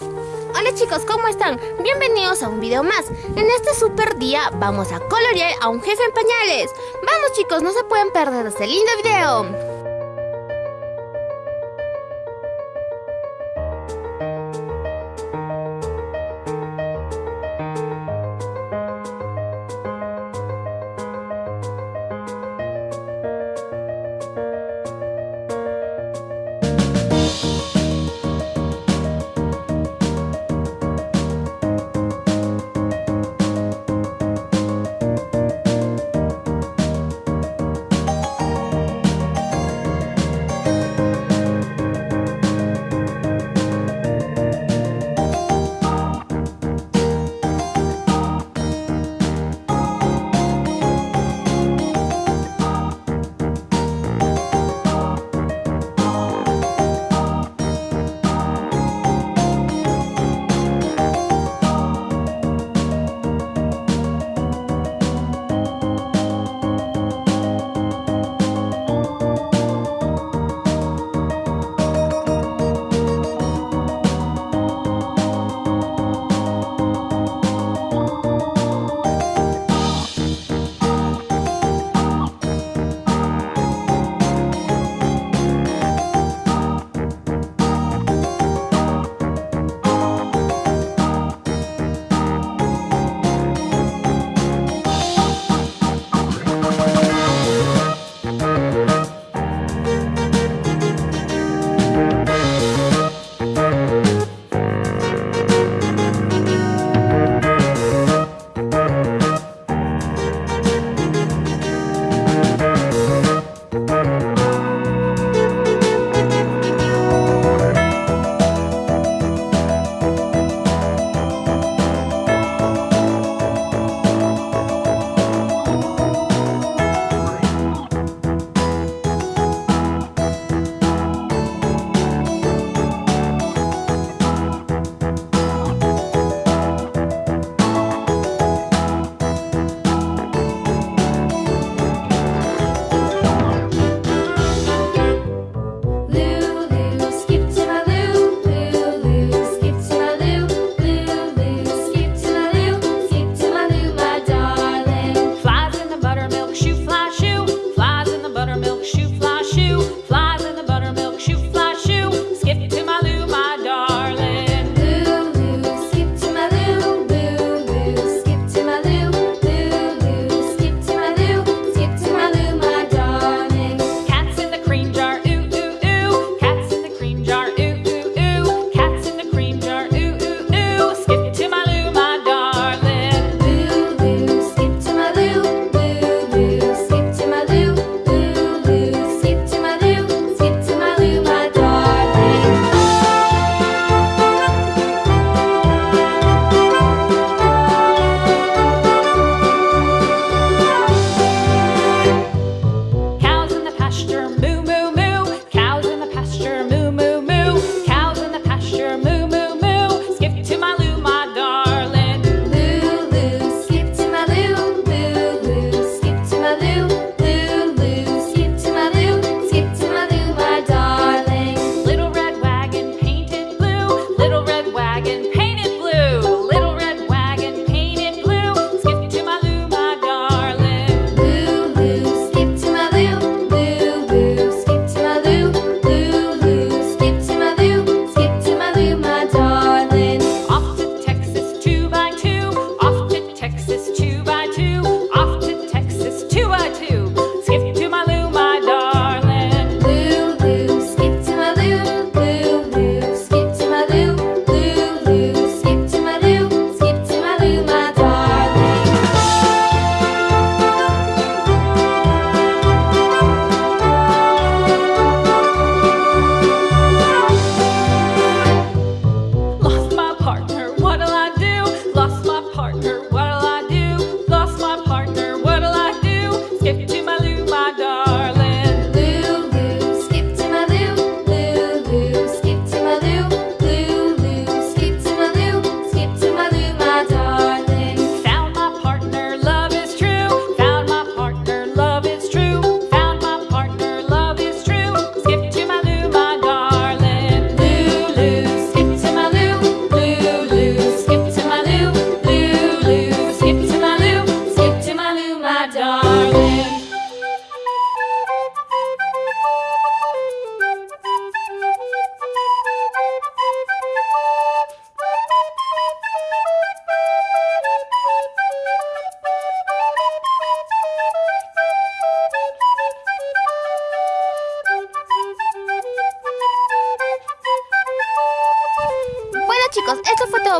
Hola chicos, ¿cómo están? Bienvenidos a un video más. En este super día vamos a colorear a un jefe en pañales. Vamos chicos, no se pueden perder este lindo video.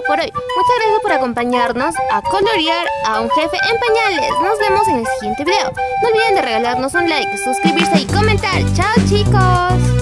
Por hoy. Muchas gracias por acompañarnos a colorear a un jefe en pañales. Nos vemos en el siguiente video. No olviden de regalarnos un like, suscribirse y comentar. ¡Chao chicos!